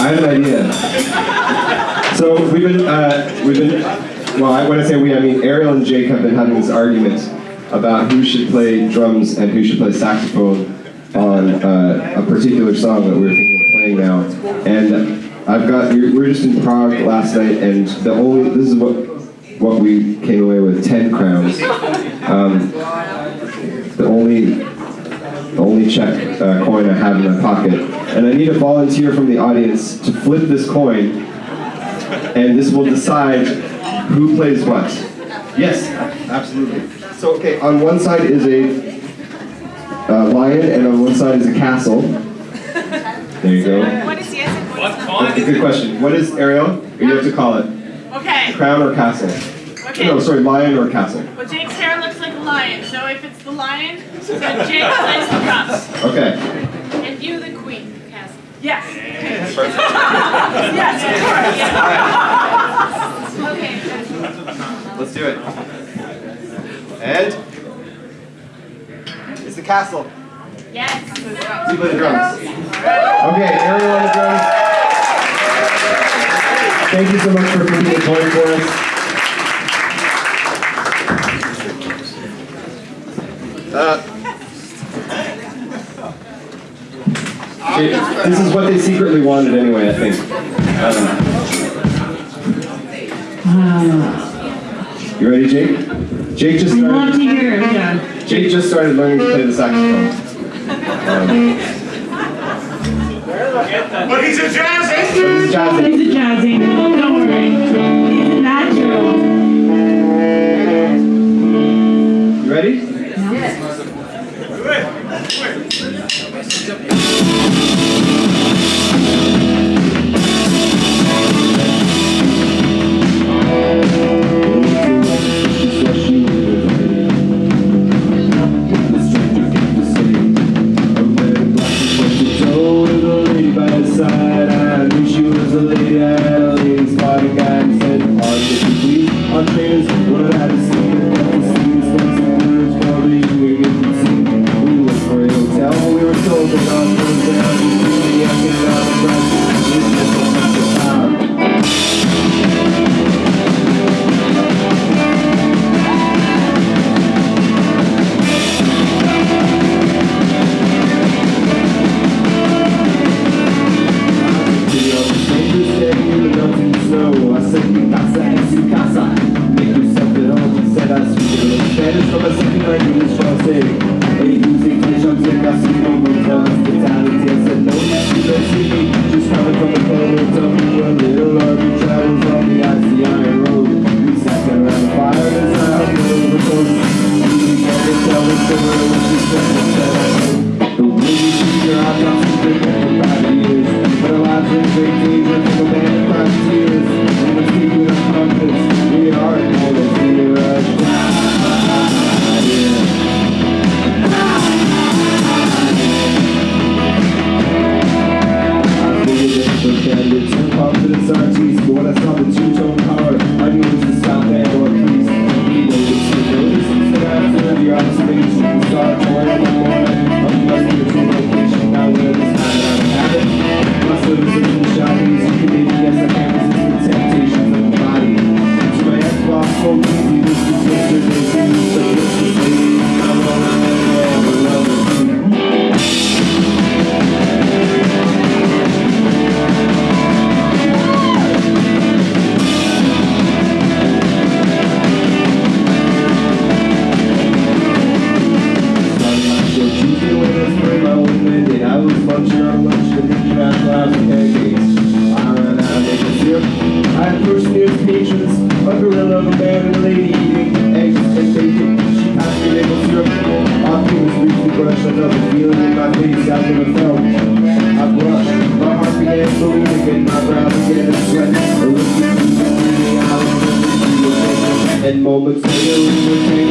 I have an idea. So we've been, uh, we've been, well, I- when I say we, I mean Ariel and Jake have been having this argument about who should play drums and who should play saxophone on uh, a particular song that we we're thinking of playing now. And I've got, we were just in Prague last night, and the only, this is what what we came away with, 10 crowns. Um, the only only Czech uh, coin I have in my pocket. And I need a volunteer from the audience to flip this coin, and this will decide who plays what. Yes, absolutely. So, okay, on one side is a uh, lion, and on one side is a castle. There you go. What is yes? That's a good question. What is Ariel? You have to call it. Okay. Crown or castle? Okay. No, sorry, lion or castle. Well, Jake's hair looks like a lion, so if it's the lion, then Jake plays the drums. Okay. And you the queen, Cassie. Yes. yes, of course. Okay. Let's do it. And it's the castle. Yes. You play the drums. Okay, Ariel on the drums. Thank you so much for flipping the secretly wanted anyway, I think. Um, you ready, Jake? Jake just We want to started. hear it, yeah. Jake just started learning to play the saxophone. Um, But he's a jazz but he's a jazz angel. He's a Jazz Angel, don't worry. He's a natural. You ready? On I first year's patrons, a gorilla of a man and a lady eating eggs and bacon. She passed me maple syrup. Off he was briefly brushed. Another feeling in my face I've never felt. I blushed. My heart began slowly ticking. My brow began to sweat. A the and moments later we were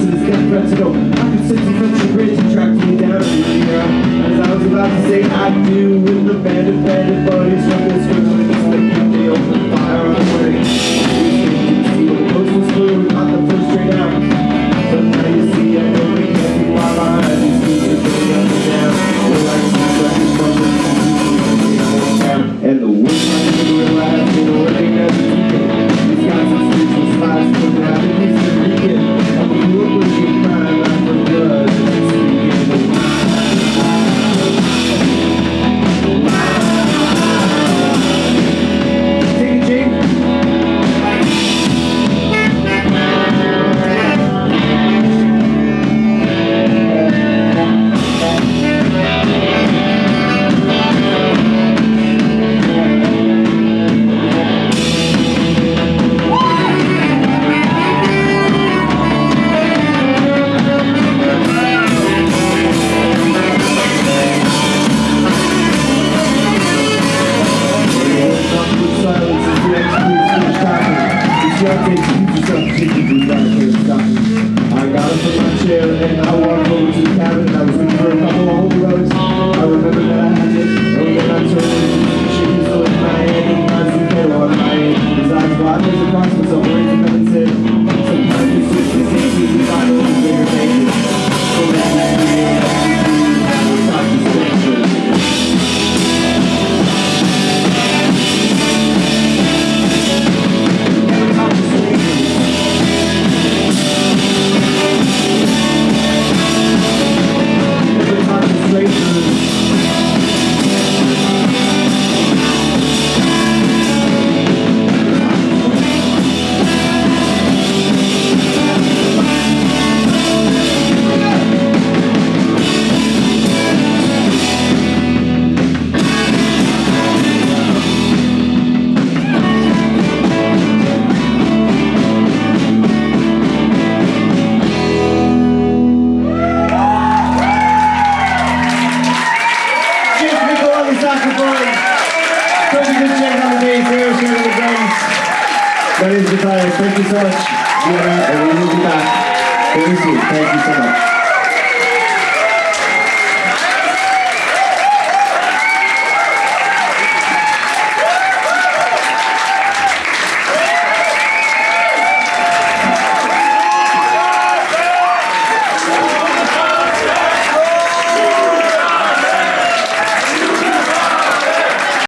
pregnant since death threats ago. I could sense the friendship bridge and tracked me down the. As I was about to say I do with the band of bandit buddies from this switch with this liquid, they opened fire on the way. We think see the coast was blue, not the first straight out. But now you see I got up from my chair and I walked over to the cabin I was looking for a couple of old rugs. I remember that I had it, and then I turned she was in my hand and I was in my hand. His eyes wide as across me, so My name is Matthias. Thank you so much. Are, and we will be back very soon. Thank you so much.